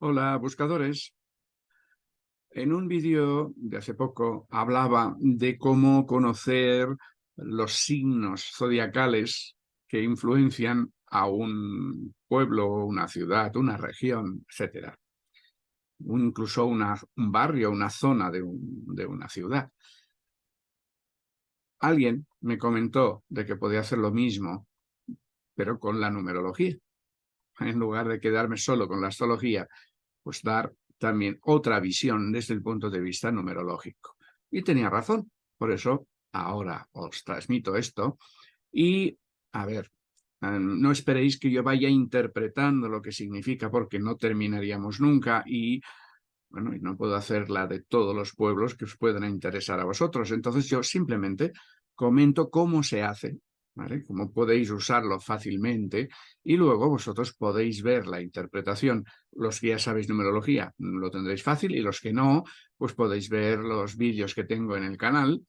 Hola, buscadores. En un vídeo de hace poco hablaba de cómo conocer los signos zodiacales que influencian a un pueblo, una ciudad, una región, etc. Incluso un barrio, una zona de una ciudad. Alguien me comentó de que podía hacer lo mismo, pero con la numerología en lugar de quedarme solo con la astrología, pues dar también otra visión desde el punto de vista numerológico. Y tenía razón, por eso ahora os transmito esto. Y, a ver, em, no esperéis que yo vaya interpretando lo que significa porque no terminaríamos nunca y, bueno, y no puedo hacerla de todos los pueblos que os puedan interesar a vosotros. Entonces yo simplemente comento cómo se hace ¿vale? Cómo podéis usarlo fácilmente y luego vosotros podéis ver la interpretación. Los que ya sabéis numerología lo tendréis fácil y los que no, pues podéis ver los vídeos que tengo en el canal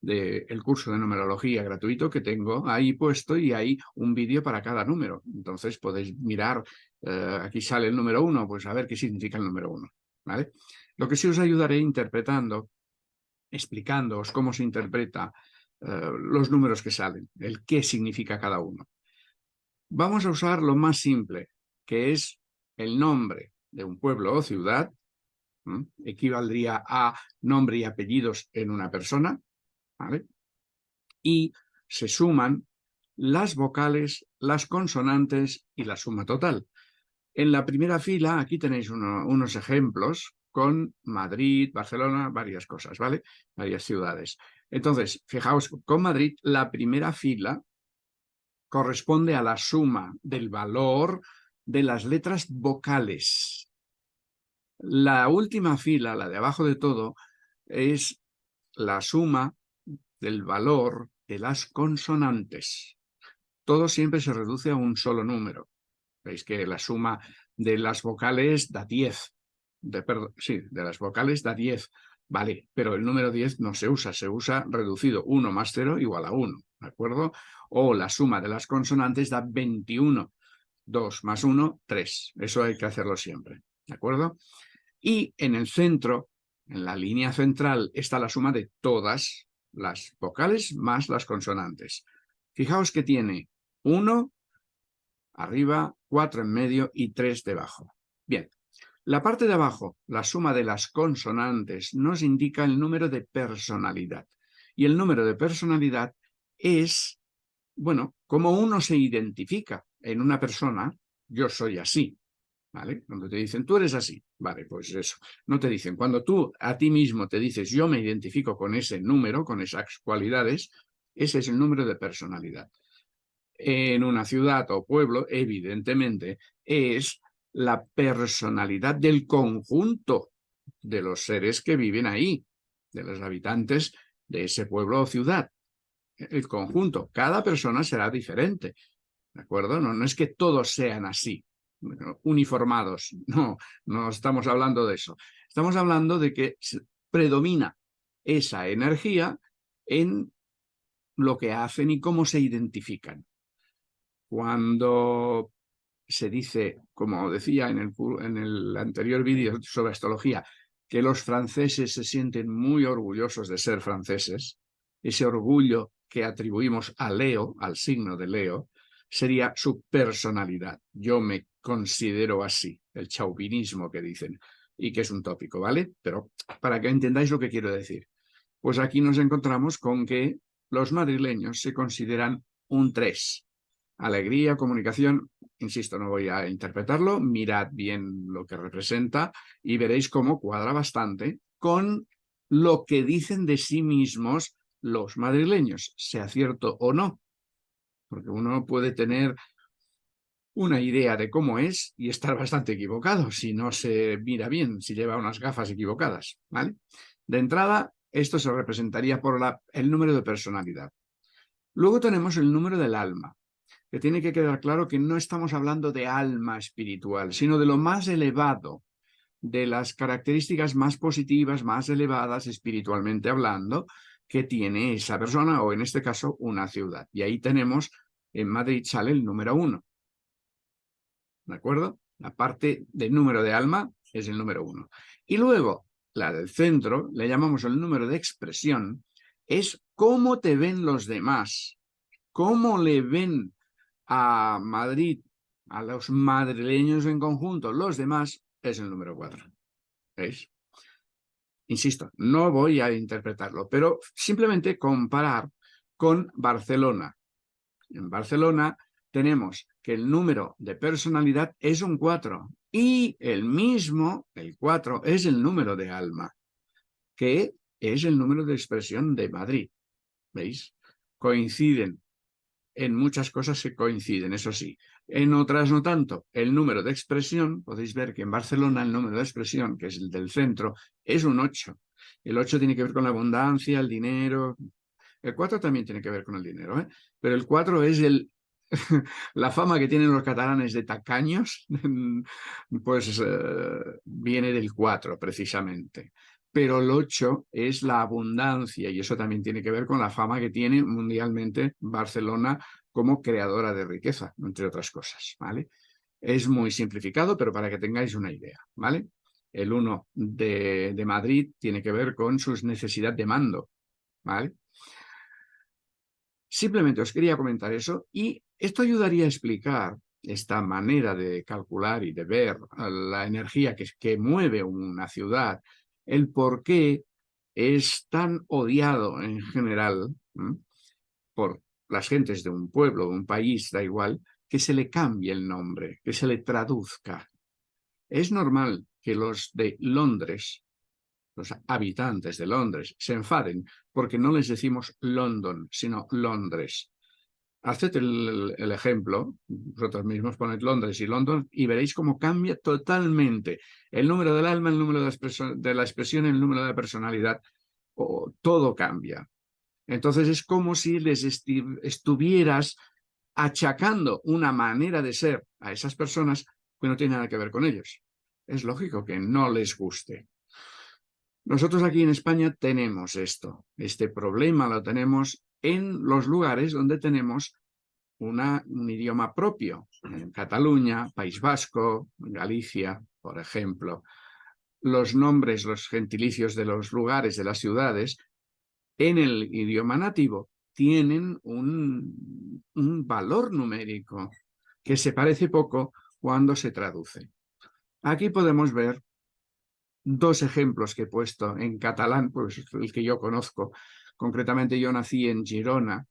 del curso de numerología gratuito que tengo ahí puesto y hay un vídeo para cada número. Entonces podéis mirar, eh, aquí sale el número uno, pues a ver qué significa el número uno. Lo que sí os ayudaré interpretando, explicándoos cómo se interpreta eh, los números que salen, el qué significa cada uno. Vamos a usar lo más simple, que es el nombre de un pueblo o ciudad, equivaldría a nombre y apellidos en una persona, y se suman las vocales, las consonantes y la suma total. En la primera fila, aquí tenéis unos ejemplos con Madrid, Barcelona, varias cosas, ¿vale? Varias ciudades. Entonces, fijaos, con Madrid la primera fila corresponde a la suma del valor de las letras vocales. La última fila, la de abajo de todo, es la suma del valor de las consonantes. Todo siempre se reduce a un solo número. Veis que la suma de las vocales da 10. De, sí, de las vocales da 10. Vale, pero el número 10 no se usa, se usa reducido 1 más 0 igual a 1, ¿de acuerdo? O la suma de las consonantes da 21. 2 más 1, 3. Eso hay que hacerlo siempre, ¿de acuerdo? Y en el centro, en la línea central, está la suma de todas las vocales más las consonantes. Fijaos que tiene 1 arriba, 4 en medio y 3 debajo. Bien, la parte de abajo, la suma de las consonantes, nos indica el número de personalidad. Y el número de personalidad es, bueno, como uno se identifica en una persona, yo soy así, ¿vale? Cuando te dicen, tú eres así, vale, pues eso. No te dicen, cuando tú a ti mismo te dices, yo me identifico con ese número, con esas cualidades, ese es el número de personalidad. En una ciudad o pueblo, evidentemente, es la personalidad del conjunto de los seres que viven ahí, de los habitantes de ese pueblo o ciudad. El conjunto, cada persona será diferente, ¿de acuerdo? No, es que todos sean así, uniformados, no, no estamos hablando de eso. Estamos hablando de que predomina esa energía en lo que hacen y cómo se identifican. Cuando se dice, como decía en el, en el anterior vídeo sobre astrología, que los franceses se sienten muy orgullosos de ser franceses, ese orgullo que atribuimos a Leo, al signo de Leo, sería su personalidad. Yo me considero así, el chauvinismo que dicen, y que es un tópico, ¿vale? Pero para que entendáis lo que quiero decir. Pues aquí nos encontramos con que los madrileños se consideran un 3, alegría, comunicación, insisto, no voy a interpretarlo, mirad bien lo que representa y veréis cómo cuadra bastante con lo que dicen de sí mismos los madrileños, sea cierto o no. Porque uno puede tener una idea de cómo es y estar bastante equivocado si no se mira bien, si lleva unas gafas equivocadas. De entrada, esto se representaría por el número de personalidad. Luego tenemos el número del alma que tiene que quedar claro que no estamos hablando de alma espiritual, sino de lo más elevado, de las características más positivas, más elevadas espiritualmente hablando, que tiene esa persona, o en este caso, una ciudad. Y ahí tenemos, en Madrid sale el número uno. ¿De acuerdo? La parte del número de alma es el número uno. Y luego, la del centro, le llamamos el número de expresión, es cómo te ven los demás, cómo le ven a Madrid, a los madrileños en conjunto, los demás, es el número cuatro. ¿Veis? Insisto, no voy a interpretarlo, pero simplemente comparar con Barcelona. En Barcelona tenemos que el número de personalidad es un 4 y el mismo, el 4, es el número de alma, que es el número de expresión de Madrid. ¿Veis? Coinciden. En muchas cosas se coinciden, eso sí. En otras no tanto. El número de expresión, podéis ver que en Barcelona el número de expresión, que es el del centro, es un 8. El 8 tiene que ver con la abundancia, el dinero. El 4 también tiene que ver con el dinero, ¿eh? pero el 4 es el, la fama que tienen los catalanes de tacaños, pues eh, viene del 4 precisamente. Pero el 8 es la abundancia y eso también tiene que ver con la fama que tiene mundialmente Barcelona como creadora de riqueza, entre otras cosas, ¿vale? Es muy simplificado, pero para que tengáis una idea, ¿vale? El 1 de, Madrid tiene que ver con sus necesidades de mando, ¿vale? Simplemente os quería comentar eso y esto ayudaría a explicar esta manera de calcular y de ver la energía que, que mueve una ciudad, el por qué es tan odiado en general por las gentes de un pueblo, de un país, da igual, que se le cambie el nombre, que se le traduzca. Es normal que los de Londres, los habitantes de Londres, se enfaden porque no les decimos London, sino Londres. Haced el, ejemplo, vosotros mismos poned Londres y London y veréis cómo cambia totalmente el número del alma, el número de de la expresión el número de la personalidad, todo cambia. Entonces es como si les estuvieras achacando una manera de ser a esas personas que no tiene nada que ver con ellos. Es lógico que no les guste. Nosotros aquí en España tenemos esto, este problema lo tenemos en los lugares donde tenemos un idioma propio, en Cataluña, País Vasco, Galicia, por ejemplo. Los nombres, los gentilicios de los lugares, de las ciudades, en el idioma nativo tienen un, un valor numérico que se parece poco cuando se traduce. Aquí podemos ver dos ejemplos que he puesto en catalán, pues el que yo conozco. Concretamente yo nací en Girona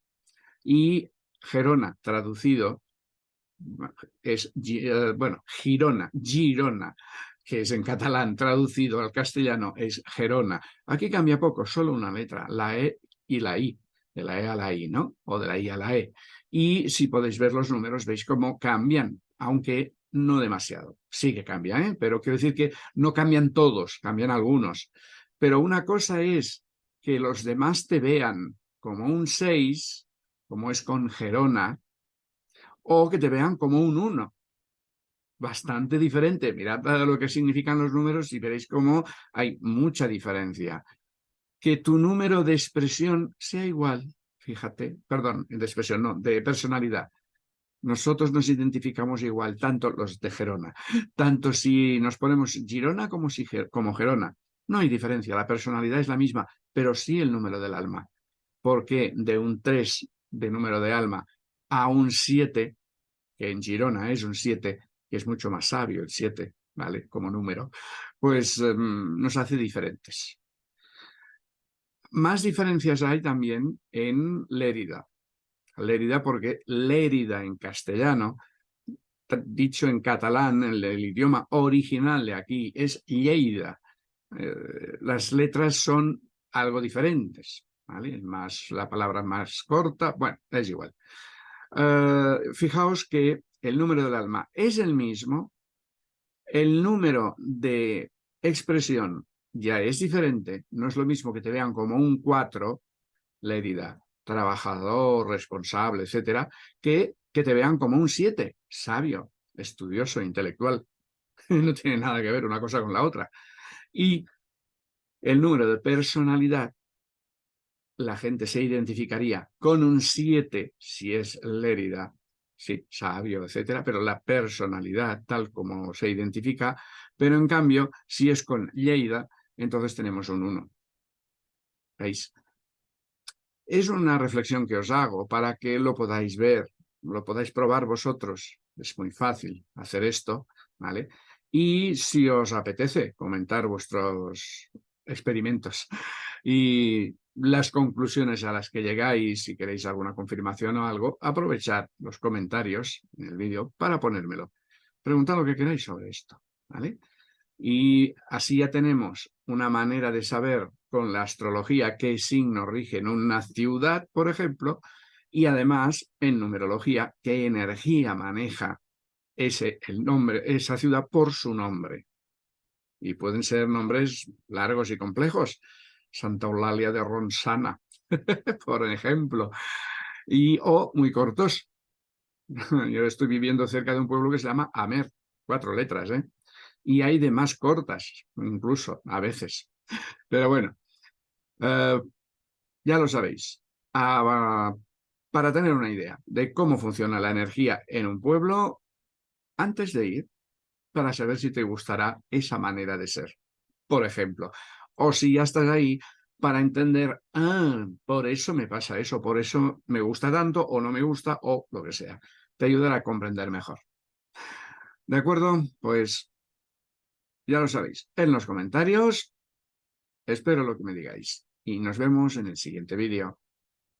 y Gerona, traducido, es, eh, bueno, Girona, Girona, que es en catalán, traducido al castellano, es Gerona. Aquí cambia poco, solo una letra, la E y la I, de la E a la I, ¿no? O de la I a la E. Y si podéis ver los números, veis cómo cambian, aunque no demasiado. Sí que cambia, ¿eh? pero quiero decir que no cambian todos, cambian algunos. Pero una cosa es que los demás te vean como un 6, como es con Gerona, o que te vean como un 1. Bastante diferente. Mirad lo que significan los números y veréis cómo hay mucha diferencia. Que tu número de expresión sea igual, fíjate, perdón, de expresión, no, de personalidad, nosotros nos identificamos igual, tanto los de Gerona, tanto si nos ponemos Girona como, si, como Gerona. No hay diferencia, la personalidad es la misma, pero sí el número del alma. Porque de un 3 de número de alma a un 7, que en Girona es un 7, que es mucho más sabio el 7, ¿vale? Como número, pues em, nos hace diferentes. Más diferencias hay también en Lérida. Lérida porque Lérida en castellano, dicho en catalán, en el, idioma original de aquí, es Lleida. Eh, las letras son algo diferentes, ¿vale? Más, la palabra más corta, bueno, es igual. Eh, fijaos que el número del alma es el mismo, el número de expresión ya es diferente, no es lo mismo que te vean como un 4, Lérida, trabajador, responsable, etcétera, que, que te vean como un siete, sabio, estudioso, intelectual. no tiene nada que ver una cosa con la otra. Y el número de personalidad, la gente se identificaría con un 7 si es Lérida, sí, sabio, etcétera, pero la personalidad tal como se identifica, pero en cambio, si es con Lleida, entonces tenemos un 1. ¿Veis? Es una reflexión que os hago para que lo podáis ver, lo podáis probar vosotros. Es muy fácil hacer esto, ¿vale? Y si os apetece comentar vuestros experimentos y las conclusiones a las que llegáis, si queréis alguna confirmación o algo, aprovechad los comentarios en el vídeo para ponérmelo. Preguntad lo que queráis sobre esto, ¿vale? Y así ya tenemos una manera de saber con la astrología qué signo rige en una ciudad, por ejemplo, y además en numerología qué energía maneja ese, el nombre, esa ciudad por su nombre. Y pueden ser nombres largos y complejos. Santa Eulalia de Ronsana, por ejemplo. Y, o muy cortos. Yo estoy viviendo cerca de un pueblo que se llama Amer, cuatro letras, ¿eh? y hay de más cortas, incluso, a veces. Pero bueno, eh, ya lo sabéis. Ah, para tener una idea de cómo funciona la energía en un pueblo, antes de ir, para saber si te gustará esa manera de ser, por ejemplo. O si ya estás ahí, para entender, ah, por eso me pasa eso, por eso me gusta tanto o no me gusta o lo que sea. Te ayudará a comprender mejor. ¿De acuerdo? Pues ya lo sabéis, en los comentarios espero lo que me digáis y nos vemos en el siguiente vídeo.